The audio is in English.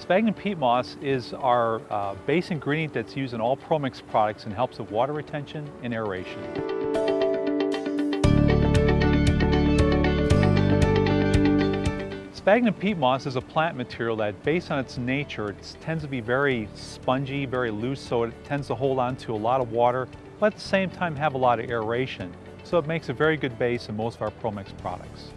Sphagnum peat moss is our uh, base ingredient that's used in all ProMix products and helps with water retention and aeration. Sphagnum peat moss is a plant material that, based on its nature, it tends to be very spongy, very loose, so it tends to hold on to a lot of water, but at the same time have a lot of aeration. So it makes a very good base in most of our ProMix products.